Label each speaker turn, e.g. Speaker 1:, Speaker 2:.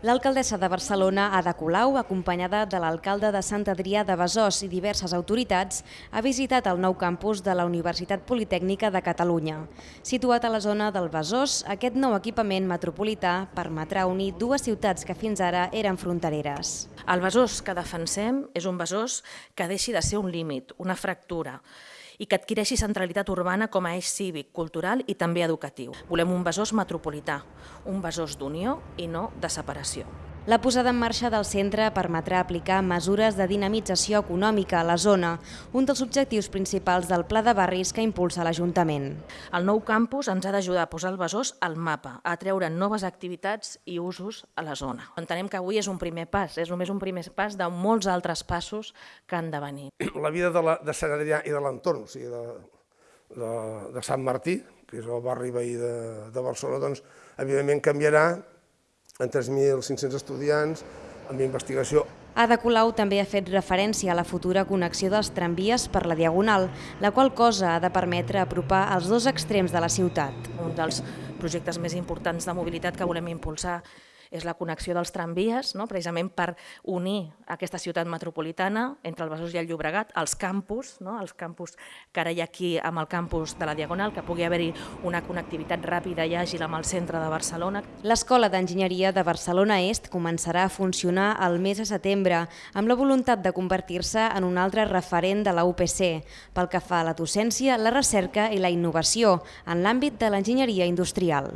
Speaker 1: L'alcaldessa de Barcelona, Ada Colau, acompanyada de l'alcalde de Sant Adrià de Besòs i diverses autoritats, ha visitat el nou campus de la Universitat Politècnica de Catalunya. Situat a la zona del Besòs, aquest nou equipament metropolità permetrà unir dues ciutats que fins ara eren frontereres.
Speaker 2: El Besòs que defensem és un Besòs que deixi de ser un límit, una fractura, i que adquireixi centralitat urbana com a eix cívic, cultural i també educatiu. Volem un Besòs metropolità, un Besòs d'unió i no de separació.
Speaker 1: La posada en marxa del centre permetrà aplicar mesures de dinamització econòmica a la zona, un dels objectius principals del Pla de Barris que impulsa l'Ajuntament.
Speaker 2: El nou campus ens ha d'ajudar a posar el Besòs al mapa, a treure noves activitats i usos a la zona. Entenem que avui és un primer pas, és només un primer pas de molts altres passos que han de venir.
Speaker 3: La vida de, la, de Sant Adrià i de l'entorn, o sigui, de, de, de Sant Martí, que és el barri veí de, de Barcelona, doncs, evidentment canviarà en 3.500 estudiants, amb investigació.
Speaker 1: Ada Colau també ha fet referència a la futura connexió dels tramvies per la Diagonal, la qual cosa ha de permetre apropar els dos extrems de la ciutat.
Speaker 2: Un dels projectes més importants de mobilitat que volem impulsar és la connexió dels tramvies, no? precisament per unir aquesta ciutat metropolitana entre el Besòs i el Llobregat, els campus, no? els campus que ara hi ha aquí amb el campus de la Diagonal, que pugui haver-hi una connectivitat ràpida i àgil amb el centre de Barcelona.
Speaker 1: L'Escola d'Enginyeria de Barcelona Est començarà a funcionar el mes de setembre amb la voluntat de convertir-se en un altre referent de la UPC pel que fa a la docència, la recerca i la innovació en l'àmbit de l'enginyeria industrial.